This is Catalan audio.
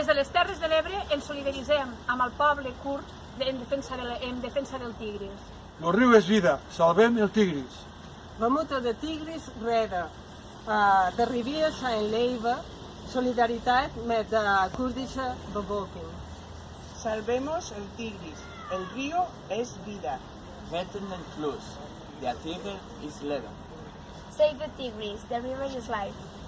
Des de les Terres de l'Ebre ens solidaritzem amb el poble kurd en defensa, de la, en defensa del Tigris. El riu és vida, salvem el Tigris. Vamos de Tigris reda, uh, de Riviers a Leiva, solidaritat met de Kurdisha bevolking. Salvemos el Tigris, el río es vida. Retten den Fluss, der Tigris ist Leben. Save the Tigris, the river is life.